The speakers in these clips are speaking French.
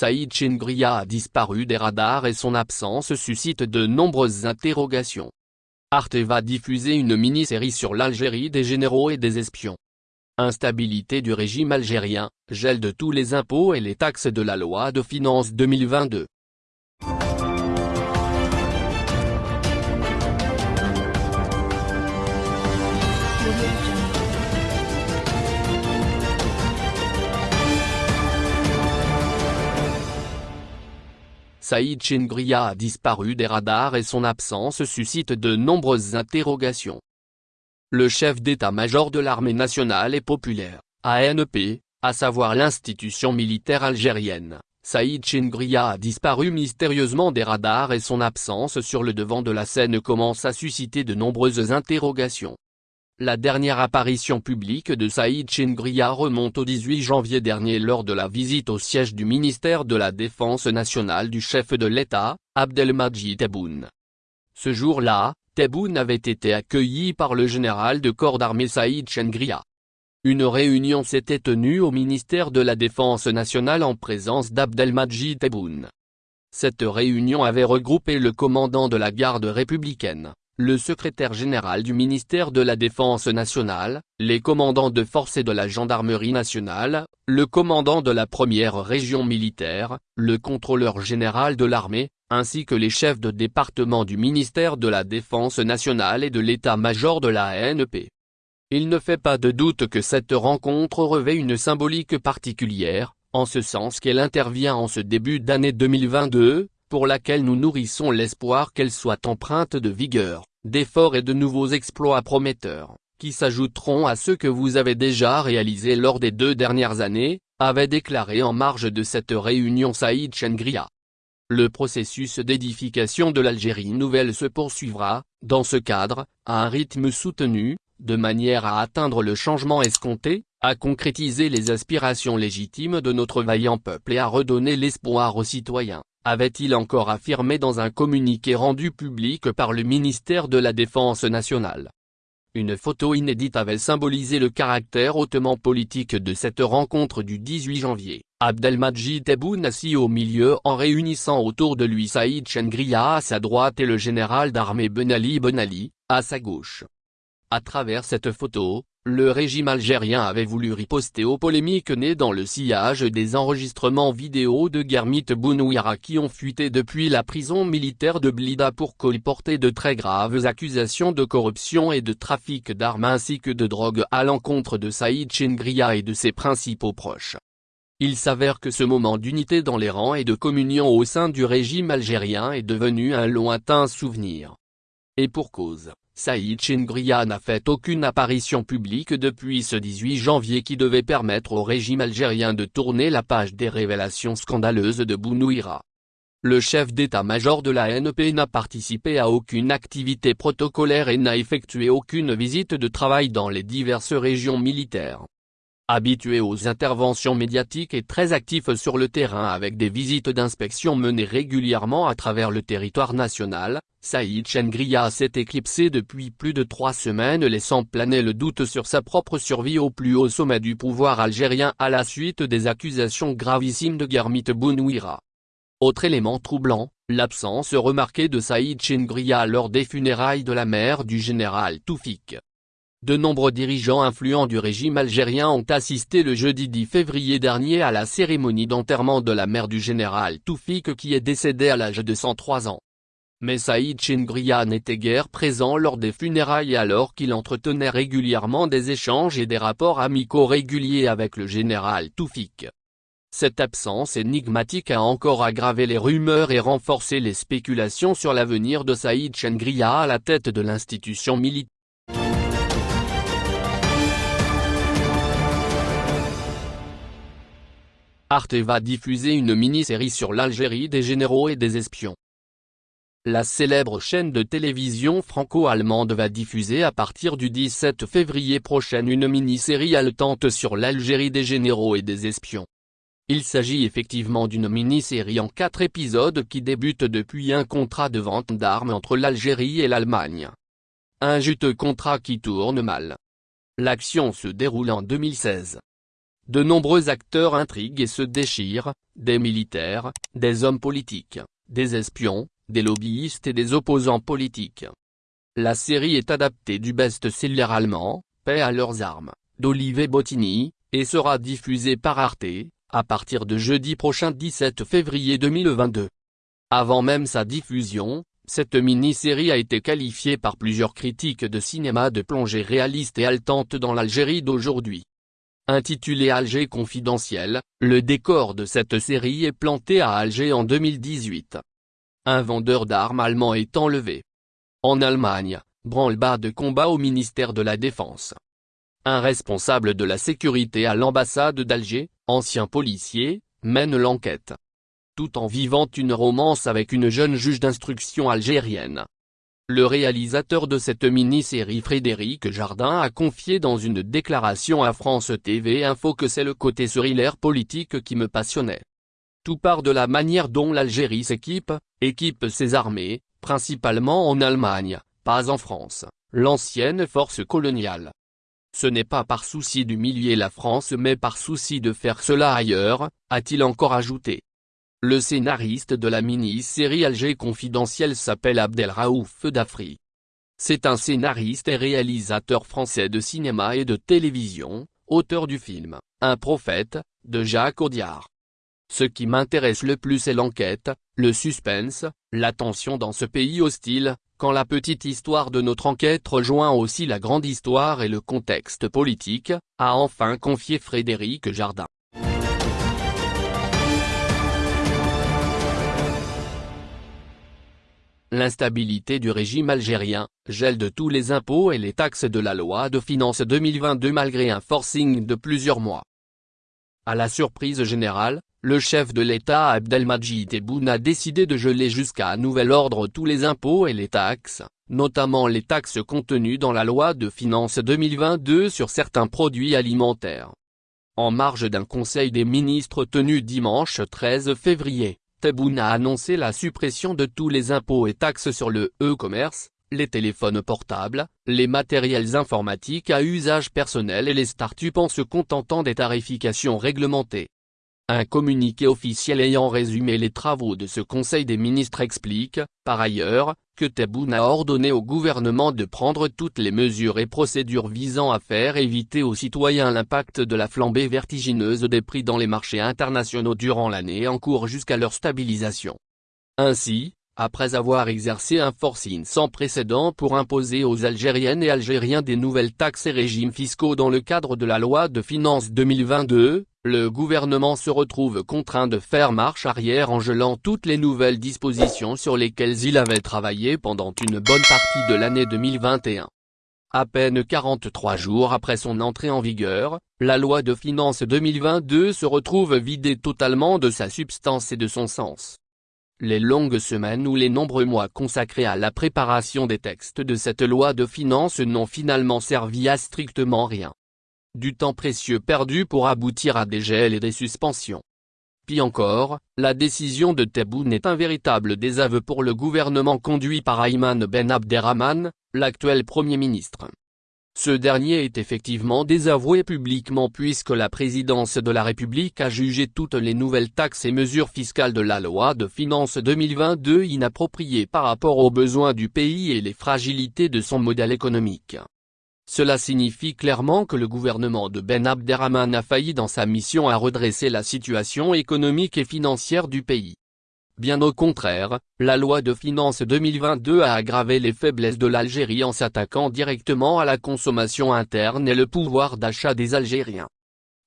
Saïd Chengria a disparu des radars et son absence suscite de nombreuses interrogations. Arte va diffuser une mini-série sur l'Algérie des généraux et des espions. Instabilité du régime algérien, gel de tous les impôts et les taxes de la loi de finances 2022. Saïd Chengria a disparu des radars et son absence suscite de nombreuses interrogations. Le chef d'état-major de l'armée nationale et populaire, ANP, à savoir l'institution militaire algérienne, Saïd Chengria a disparu mystérieusement des radars et son absence sur le devant de la scène commence à susciter de nombreuses interrogations. La dernière apparition publique de Saïd Chengria remonte au 18 janvier dernier lors de la visite au siège du ministère de la Défense nationale du chef de l'État, Abdelmadjid Tebboune. Ce jour-là, Tebboune avait été accueilli par le général de corps d'armée Saïd Chengria. Une réunion s'était tenue au ministère de la Défense nationale en présence d'Abdelmadjid Tebboune. Cette réunion avait regroupé le commandant de la garde républicaine, le secrétaire général du ministère de la Défense nationale, les commandants de force et de la gendarmerie nationale, le commandant de la première région militaire, le contrôleur général de l'armée, ainsi que les chefs de département du ministère de la Défense nationale et de l'état-major de la ANP. Il ne fait pas de doute que cette rencontre revêt une symbolique particulière, en ce sens qu'elle intervient en ce début d'année 2022, pour laquelle nous nourrissons l'espoir qu'elle soit empreinte de vigueur, d'efforts et de nouveaux exploits prometteurs, qui s'ajouteront à ceux que vous avez déjà réalisés lors des deux dernières années, avait déclaré en marge de cette réunion Saïd Chengria. Le processus d'édification de l'Algérie nouvelle se poursuivra, dans ce cadre, à un rythme soutenu, de manière à atteindre le changement escompté, à concrétiser les aspirations légitimes de notre vaillant peuple et à redonner l'espoir aux citoyens avait-il encore affirmé dans un communiqué rendu public par le ministère de la Défense nationale. Une photo inédite avait symbolisé le caractère hautement politique de cette rencontre du 18 janvier, Abdelmadjid Tebboune assis au milieu en réunissant autour de lui Saïd Chengria à sa droite et le général d'armée Benali Benali, à sa gauche. À travers cette photo, le régime algérien avait voulu riposter aux polémiques nées dans le sillage des enregistrements vidéo de Germit Bounouira qui ont fuité depuis la prison militaire de Blida pour colporter de très graves accusations de corruption et de trafic d'armes ainsi que de drogue à l'encontre de Saïd Chengria et de ses principaux proches. Il s'avère que ce moment d'unité dans les rangs et de communion au sein du régime algérien est devenu un lointain souvenir. Et pour cause. Saïd Chengria n'a fait aucune apparition publique depuis ce 18 janvier qui devait permettre au régime algérien de tourner la page des révélations scandaleuses de Bounouira. Le chef d'état-major de la NP n'a participé à aucune activité protocolaire et n'a effectué aucune visite de travail dans les diverses régions militaires. Habitué aux interventions médiatiques et très actif sur le terrain avec des visites d'inspection menées régulièrement à travers le territoire national, Saïd Chengria s'est éclipsé depuis plus de trois semaines laissant planer le doute sur sa propre survie au plus haut sommet du pouvoir algérien à la suite des accusations gravissimes de Garmit Bounouira. Autre élément troublant, l'absence remarquée de Saïd Chengria lors des funérailles de la mère du général Toufik. De nombreux dirigeants influents du régime algérien ont assisté le jeudi 10 février dernier à la cérémonie d'enterrement de la mère du général Toufik qui est décédé à l'âge de 103 ans. Mais Saïd Chingria n'était guère présent lors des funérailles alors qu'il entretenait régulièrement des échanges et des rapports amicaux réguliers avec le général Toufik. Cette absence énigmatique a encore aggravé les rumeurs et renforcé les spéculations sur l'avenir de Saïd Chengria à la tête de l'institution militaire. Arte va diffuser une mini-série sur l'Algérie des généraux et des espions. La célèbre chaîne de télévision franco-allemande va diffuser à partir du 17 février prochain une mini-série haletante sur l'Algérie des généraux et des espions. Il s'agit effectivement d'une mini-série en quatre épisodes qui débute depuis un contrat de vente d'armes entre l'Algérie et l'Allemagne. Un juteux contrat qui tourne mal. L'action se déroule en 2016. De nombreux acteurs intriguent et se déchirent, des militaires, des hommes politiques, des espions, des lobbyistes et des opposants politiques. La série est adaptée du best-seller allemand, Paix à leurs armes, d'Olivier Bottini, et sera diffusée par Arte, à partir de jeudi prochain 17 février 2022. Avant même sa diffusion, cette mini-série a été qualifiée par plusieurs critiques de cinéma de plongée réaliste et haletante dans l'Algérie d'aujourd'hui. Intitulé Alger confidentiel, le décor de cette série est planté à Alger en 2018. Un vendeur d'armes allemand est enlevé. En Allemagne, branle-bas de combat au ministère de la Défense. Un responsable de la sécurité à l'ambassade d'Alger, ancien policier, mène l'enquête. Tout en vivant une romance avec une jeune juge d'instruction algérienne. Le réalisateur de cette mini-série Frédéric Jardin a confié dans une déclaration à France TV Info que c'est le côté thriller politique qui me passionnait. Tout part de la manière dont l'Algérie s'équipe, équipe ses armées, principalement en Allemagne, pas en France, l'ancienne force coloniale. Ce n'est pas par souci d'humilier la France mais par souci de faire cela ailleurs, a-t-il encore ajouté. Le scénariste de la mini-série Alger confidentielle s'appelle Abdelraouf Dafri. C'est un scénariste et réalisateur français de cinéma et de télévision, auteur du film « Un prophète » de Jacques Audiard. Ce qui m'intéresse le plus est l'enquête, le suspense, la tension dans ce pays hostile, quand la petite histoire de notre enquête rejoint aussi la grande histoire et le contexte politique, a enfin confié Frédéric Jardin. L'instabilité du régime algérien, gel de tous les impôts et les taxes de la loi de finances 2022 malgré un forcing de plusieurs mois. À la surprise générale, le chef de l'État Abdelmajid Tebboune a décidé de geler jusqu'à nouvel ordre tous les impôts et les taxes, notamment les taxes contenues dans la loi de finances 2022 sur certains produits alimentaires. En marge d'un conseil des ministres tenu dimanche 13 février, Tebboune a annoncé la suppression de tous les impôts et taxes sur le e-commerce, les téléphones portables, les matériels informatiques à usage personnel et les startups en se contentant des tarifications réglementées. Un communiqué officiel ayant résumé les travaux de ce Conseil des ministres explique, par ailleurs, que Tebboune a ordonné au gouvernement de prendre toutes les mesures et procédures visant à faire éviter aux citoyens l'impact de la flambée vertigineuse des prix dans les marchés internationaux durant l'année en cours jusqu'à leur stabilisation. Ainsi, après avoir exercé un forcing sans précédent pour imposer aux Algériennes et Algériens des nouvelles taxes et régimes fiscaux dans le cadre de la loi de finances 2022, le gouvernement se retrouve contraint de faire marche arrière en gelant toutes les nouvelles dispositions sur lesquelles il avait travaillé pendant une bonne partie de l'année 2021. À peine 43 jours après son entrée en vigueur, la loi de finances 2022 se retrouve vidée totalement de sa substance et de son sens. Les longues semaines ou les nombreux mois consacrés à la préparation des textes de cette loi de finances n'ont finalement servi à strictement rien. Du temps précieux perdu pour aboutir à des gels et des suspensions. Puis encore, la décision de Tebboune est un véritable désaveu pour le gouvernement conduit par Ayman Ben Abderrahman, l'actuel Premier ministre. Ce dernier est effectivement désavoué publiquement puisque la présidence de la République a jugé toutes les nouvelles taxes et mesures fiscales de la loi de finances 2022 inappropriées par rapport aux besoins du pays et les fragilités de son modèle économique. Cela signifie clairement que le gouvernement de Ben Abderrahman a failli dans sa mission à redresser la situation économique et financière du pays. Bien au contraire, la loi de finances 2022 a aggravé les faiblesses de l'Algérie en s'attaquant directement à la consommation interne et le pouvoir d'achat des Algériens.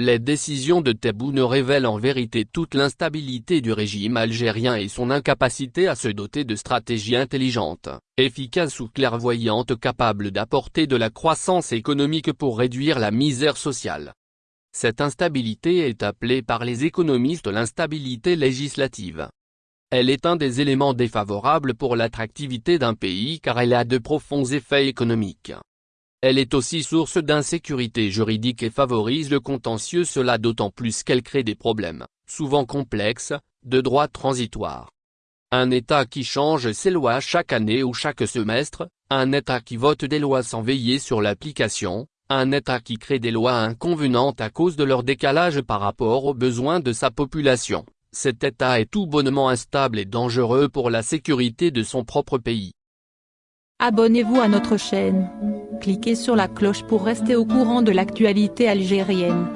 Les décisions de Tebboune révèlent en vérité toute l'instabilité du régime algérien et son incapacité à se doter de stratégies intelligentes, efficaces ou clairvoyantes capables d'apporter de la croissance économique pour réduire la misère sociale. Cette instabilité est appelée par les économistes l'instabilité législative. Elle est un des éléments défavorables pour l'attractivité d'un pays car elle a de profonds effets économiques. Elle est aussi source d'insécurité juridique et favorise le contentieux cela d'autant plus qu'elle crée des problèmes, souvent complexes, de droit transitoire. Un État qui change ses lois chaque année ou chaque semestre, un État qui vote des lois sans veiller sur l'application, un État qui crée des lois inconvenantes à cause de leur décalage par rapport aux besoins de sa population, cet État est tout bonnement instable et dangereux pour la sécurité de son propre pays. Abonnez-vous à notre chaîne. Cliquez sur la cloche pour rester au courant de l'actualité algérienne.